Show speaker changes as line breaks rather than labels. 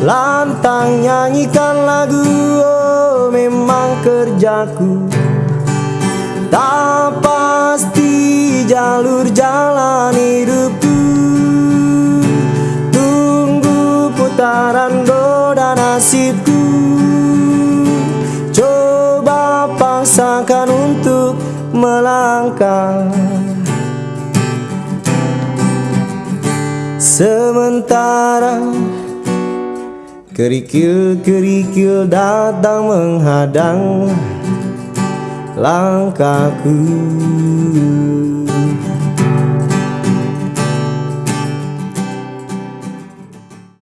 Lantang nyanyikan lagu oh memang kerjaku. Tak pasti jalur jalan hidupku. Tunggu putaran roda nasibku. Coba paksakan untuk melangkah. Sementara Kerikil-kerikil datang menghadang langkahku